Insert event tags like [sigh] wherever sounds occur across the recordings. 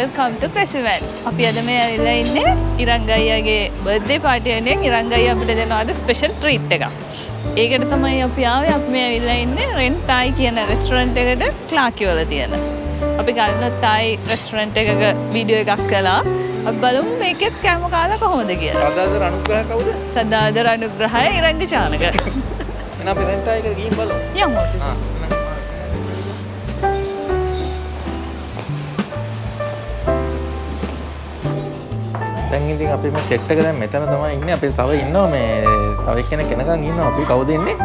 Welcome ටු ක්‍රෙසිමැට්ස් අපි අද මේ ඇවිල්ලා ඉන්නේ ඉරංග අයියාගේ බර්ත්ඩේ පාර්ටි වෙනුවෙන් ඉරංග අයියා අපිට දෙනවා අද ස්පෙෂල් ට්‍රීට් එකක්. ඒකට තමයි අපි ආවේ අපි මේ ඇවිල්ලා ඉන්නේ රෙන්ට් තායි කියන රෙස්ටොරන්ට් එකට ක්ලාකි වල තියෙන. අපි ගල්නොත් තායි රෙස්ටොරන්ට් එකක වීඩියෝ එකක් කළා. අපි බලමු මේකෙත් කෑම කාලා කොහොමද කියලා. අදාද අනුග්‍රහ කවුද? සදාදර අනුග්‍රහය ඉරංග චානක. [laughs] එහෙනම් අපි රෙන්ට් එක ගිහින් බලමු. යමු. දැන් ඉතින් අපි මේ සෙට් එක දැන් මෙතන තමයි ඉන්නේ. අපි තව ඉන්නවා මේ තව එක්කෙනෙක් එනකන් ඉන්නවා. අපි කවුද ඉන්නේ?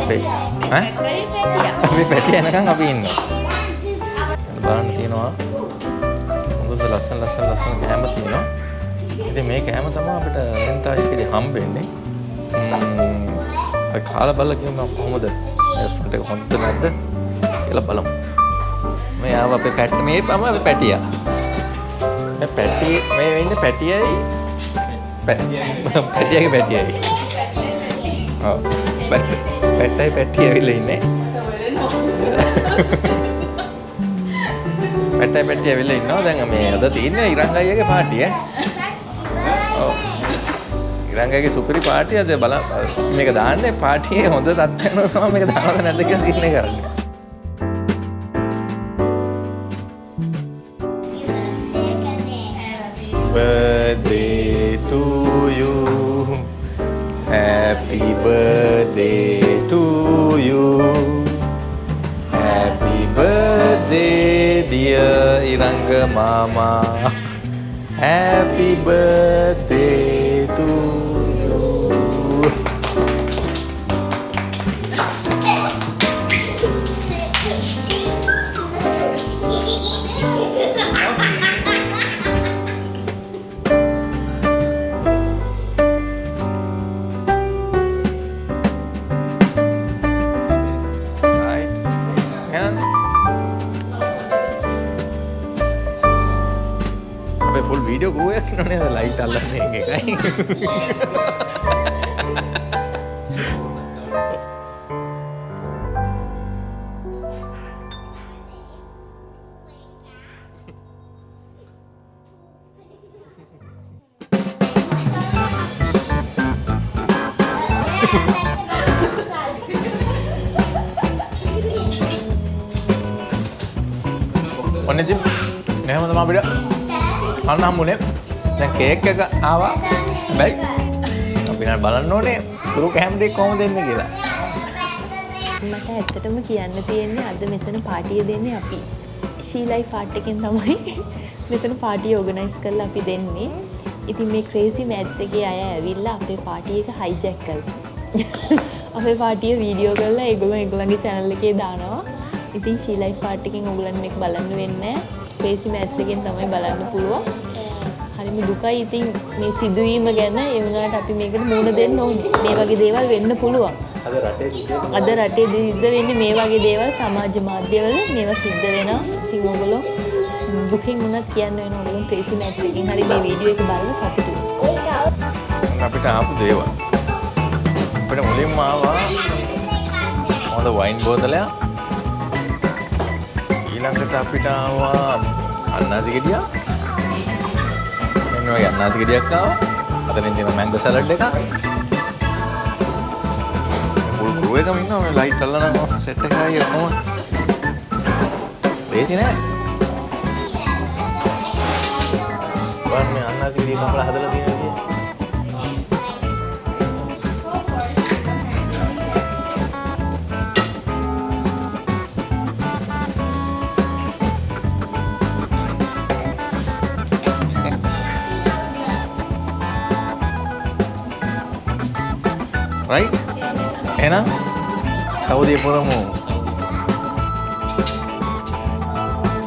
අපි ඈ? අපි පැටි එනකන් අපි ඉන්නවා. බලන්න තියෙනවා. හොඳට ලස්සන ලස්සන ලස්සන කෑම තියෙනවා. ඉතින් මේ කෑම තමයි අපිට රෙන්ටා එකේදී හම්බෙන්නේ. ම්ම් අපි කාලා බලලා කියමු කොහොමද රෙස්ටොරන්ට් එක හොඳද නැද්ද කියලා බලමු. මේ ආව අපේ පැට් මේ තමයි අපේ පැටියා. මේ පැටි මේ ඉන්නේ පැටියයි පැටියගේ පැටියයි. ඔව්. පැට්ටයි පැටිය ඇවිල්ලා ඉන්නේ. පැට්ටයි පැටිය ඇවිල්ලා ඉන්නවා. දැන් මේ අද තියෙන්නේ ඉරංග අයියාගේ පාටිය ඈ. ඔව්. ඉරංගගේ සුපිරි පාටිය අද බල මේක දාන්නේ පාටියේ හොඳ තත්ත්වයන තමයි මේක දානවද නැද්ද කියලා තීරණය කරන්නේ. Birthday to you. Happy birthday to you. Happy birthday dear Iranga Mama. [laughs] Happy birthday to you. අපේ ෆුල් වීඩියෝ ගෝ එකක් නෝනේ ලයිට් අල්ලන්නේ එකයි. ඔන්න ඉතින් මෙහෙම තමයි අපිට කන්න හම්බුනේ. දැන් කේක් එක ආවා. හැබැයි අපි නම් බලන්න ඕනේ තුරු කැමරේ කොහොමද දෙන්නේ කියලා. මට ඇත්තටම කියන්න තියෙන්නේ අද මෙතන පාටිය දෙන්නේ අපි. ශීලයි පාට් එකෙන් තමයි [laughs] මෙතන පාටිය ඕගනයිස් කරලා අපි දෙන්නේ. ඉතින් මේ ක්‍රේසි මැත්ස් එකේ අය ඇවිල්ලා අපේ පාටිය එක හයිජැක් කළා. [laughs] අපේ පාටිය වීඩියෝ කරලා ඒගොල්ලෝ ඒගොල්ලන්ගේ channel එකේ දානවා. ඉතින් ශීලයි පාට් එකෙන් ඕගොල්ලන් මේක බලන්න වෙන්නේ ක්‍රේසි මැත්ස් එකෙන් තමයි බලන්න පුළුවන්. හරිම දුකයි ඉතින් මේ සිදුවීම ගැන ඒ වුණාට අපි මේකට මුහුණ දෙන්න ඕනේ. මේ වගේ දේවල් වෙන්න පුළුවන්. අද රටේ සිද්ධ වෙන්නේ මේ වගේ දේවල් සමාජ මාධ්‍යවල මේවා සිද්ධ වෙනවා. ඉතින් ඕගොල්ලෝ දුකින් වුණත් කියන්න වෙන ඕගොල්ලෝ ක්‍රේසි මැච් එකකින් හරි මේ වීඩියෝ එක බලලා සතුටු වෙන්න. අපිට ආපු දේවල්. අපිට මුලින්ම ආවා හොඳ වයින් බෝතලයක්. ඊළඟට අපිට ආවා අන්නාසි ගෙඩියක්. මෙන්න වගේ අන්නාසි ගෙඩියක් ආවා. අතනින් තියෙන මැංගෝ සලාඩ් එකක්. ෆුල් ක්‍රූ එකම ඉන්නවා මේ ලයිට් අල්ලන සෙට් එකයි ඔක්කොම. ලේසි නෑ. බලන්න මේ අන්නාසි ගෙඩිය කපලා හදලා තියෙන right? එහෙනම් සෞදිය පුරමු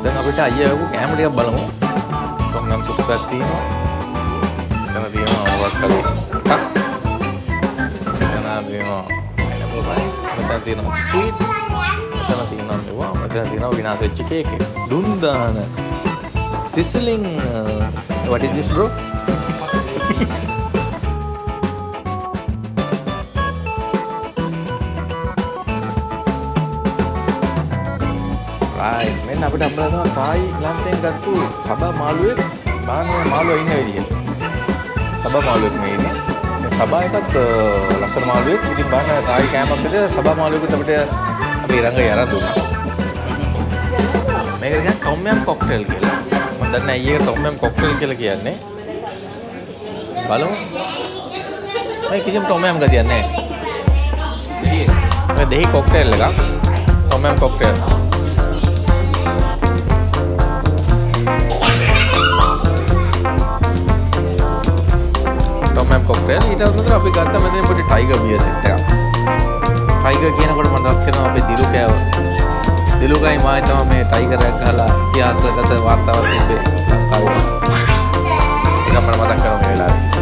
දැන් අපිට අයියා වගේ කැම ටිකක් බලමු. තොන්නම් සුප් එකක් තියෙනවා. එතන තියෙනවා මොකක් හරි එකක්. එතන තියෙනවා pineapple rice මෙතන තියෙනවා sweets මෙතන තියෙනවා මේවා මෙතන තියෙනවා විනාශ වෙච්ච කේක් එක. දුන් දාන sizzling. Uh, what is this bro? [laughs] right එන්න අපිට අපලා තමයි තායි ලන්තෙන් ගත්තු සබා මාළුවෙක් බාන මාළුවා ඉන්න විදිය. සබා මාළුවෙක් මේ ඉන්නේ. මේ සබා එකත් අ, ලස්සන මාළුවෙක්. ඉතින් බාන තායි කෑමක් විතර සබා මාළුවෙකුට අපිට අපි ඊරංග යරන් දුන්නා. මේක කියන්නේ ටොම් යම් කොක්ටේල් කියලා. මම දන්නේ ඇයි ඒක ටොම් යම් කොක්ටේල් කියලා කියන්නේ. බලමු. මේ කිසිම ටොම් යම් ගතියක් නැහැ. දෙහි. මේ දෙහි කොක්ටේල් එකක්. ටොම් යම් කොක්ටේල්. ටොම් යම් කොක්ටේල් ඊට අමතරව අපි ගත්ත මෙතන පොඩි ටයිගර් බියර් සෙට් එකක්. ටයිගර් කියනකොට මට මතක් වෙනවා අපේ දිලු කෑව. දිලුගයි මායි තමයි මේ ටයිගරයක් ගහලා ඉතිහාසගත වාර්තාවක් තිබ්බේ ලංකාවේ. ඒක මට මතක් කරනවා මේ වෙලාවේ.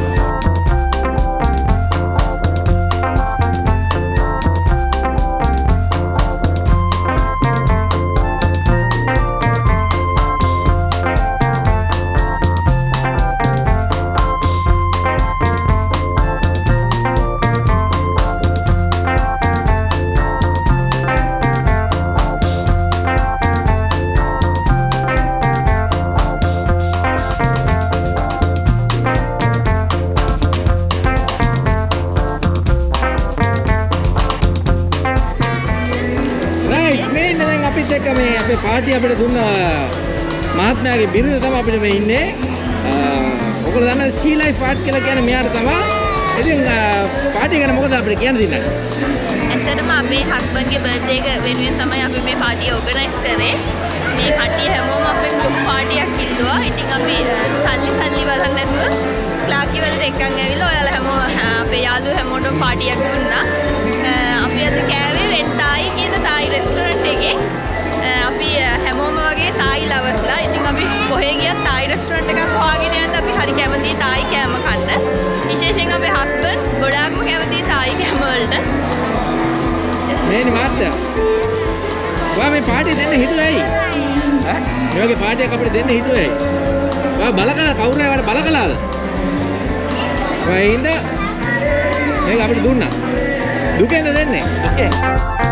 අපිත් එක්ක මේ අපේ පාටි අපිට දුන්න මහත්මයාගේ බිරිඳ තමයි අපිට මේ ඉන්නේ. ඔයගොල්ලෝ දන්න සී ලයිෆ් ආර්ට් කියලා කියන්නේ මෙයාට තමයි. ඉතින් පාටි ගැන මොකද අපිට කියන්න දෙන්නේ? ඇත්තටම අපේ හස්බන්ගේ බර්ත්ඩේ එක වෙනුවෙන් තමයි අපි මේ පාටිය ඕගනයිස් කරේ. මේ කට්ටිය හැමෝම අපෙන් ලොකු පාටියක් ඉල්ලුවා. ඉතින් අපි අ, සල්ලි සල්ලි බලන්න නැතුව ක්ලාකි වලට එක්කන් ඇවිල්ලා ඔයාලා හැමෝම අ, අපේ යාළුවෝ හැමෝටම පාටියක් දුන්නා. ඉතින් අපි කොහේ ගියත් තායි රෙස්ටෝරන්ට් එකක් හොයාගෙන යන්න අපි හරි කැමතියි තායි කෑම කන්න. විශේෂයෙන් අපේ හස්බන්ඩ් ගොඩාක්ම කැමතියි තායි කෑම වලට. මේනි මහත්තයා. ඔයා මේ පාටිය දෙන්න හිතුවේ ඇයි? ඈ? මේ වගේ පාටියක් අපිට දෙන්න හිතුවේ ඇයි? ඔයා බල කළා කවුරු හරි ඔයාලට බල කළාද? ඔයා හින්දා මේක අපිට දුන්නා. දුකෙන්ද දෙන්නේ? Okay.